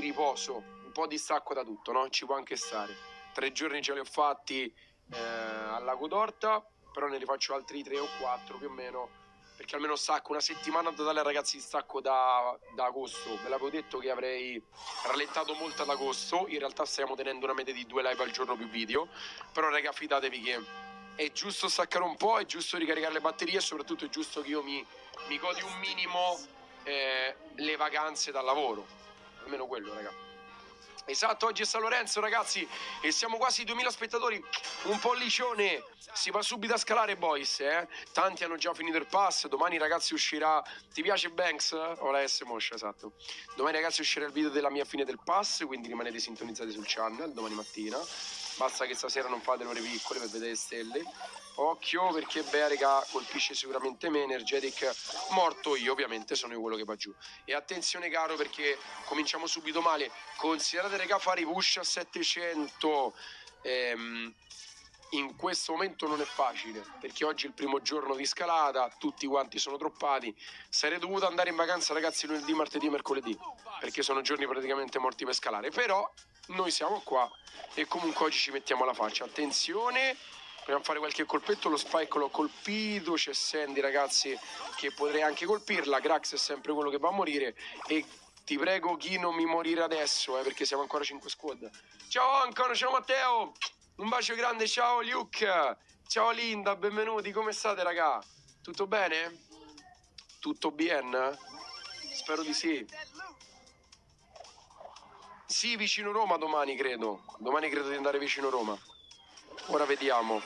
riposo, un po' di stacco da tutto, no? Ci può anche stare. Tre giorni ce li ho fatti eh, al Lago d'Orta, però ne rifaccio altri tre o quattro più o meno, perché almeno stacco una settimana totale ragazzi di stacco da, da agosto. Ve l'avevo detto che avrei rallentato molto ad agosto, in realtà stiamo tenendo una media di due live al giorno più video, però raga fidatevi che è giusto staccare un po', è giusto ricaricare le batterie e soprattutto è giusto che io mi, mi godi un minimo eh, le vacanze dal lavoro. Almeno quello, raga. Esatto, oggi è San Lorenzo ragazzi e siamo quasi 2000 spettatori, un pollicione, si va subito a scalare boys, eh? Tanti hanno già finito il pass, domani ragazzi uscirà, ti piace Banks? O la S Moscia, esatto. Domani ragazzi uscirà il video della mia fine del pass, quindi rimanete sintonizzati sul channel domani mattina. Basta che stasera non fate le ore piccole per vedere le stelle. Occhio perché Berega colpisce sicuramente me, Energetic morto io, ovviamente sono io quello che va giù. E attenzione caro perché cominciamo subito male. Considerate rega fare i push a 700. Ehm, in questo momento non è facile perché oggi è il primo giorno di scalata, tutti quanti sono troppati. Sarei dovuto andare in vacanza, ragazzi, lunedì, martedì, mercoledì perché sono giorni praticamente morti per scalare. Però noi siamo qua e comunque oggi ci mettiamo la faccia. Attenzione, proviamo a fare qualche colpetto. Lo spike l'ho colpito. C'è Sandy, ragazzi, che potrei anche colpirla. Grax è sempre quello che va a morire. E ti prego, chi non mi morire adesso, eh, perché siamo ancora 5 squad. Ciao ancora, ciao Matteo. Un bacio grande, ciao Luke. Ciao Linda, benvenuti. Come state, raga? Tutto bene? Tutto bien? Spero di sì. Sì, vicino Roma domani credo. Domani credo di andare vicino Roma. Ora vediamo.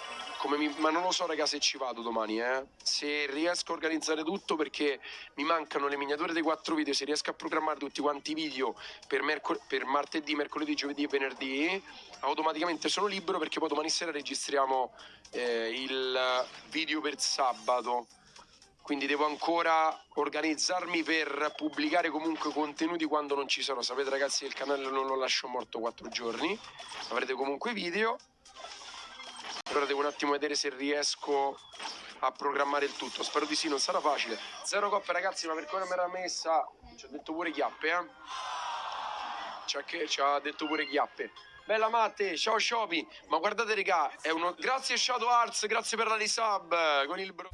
Mi... Ma non lo so, raga, se ci vado domani, eh. Se riesco a organizzare tutto perché mi mancano le miniature dei quattro video, se riesco a programmare tutti quanti i video per, mercol... per martedì, mercoledì, giovedì e venerdì, automaticamente sono libero perché poi domani sera registriamo eh, il video per sabato quindi devo ancora organizzarmi per pubblicare comunque contenuti quando non ci sarò. Sapete ragazzi il canale non lo lascio morto 4 giorni, avrete comunque video. Ora devo un attimo vedere se riesco a programmare il tutto. Spero di sì, non sarà facile. Zero coppe ragazzi, ma per come mi era messa, ci ha detto pure chiappe, eh. Ci ha, ci ha detto pure chiappe. Bella Matte, ciao Shopi. Ma guardate regà, è uno... Grazie Shadow Arts, grazie per la risub con il bro...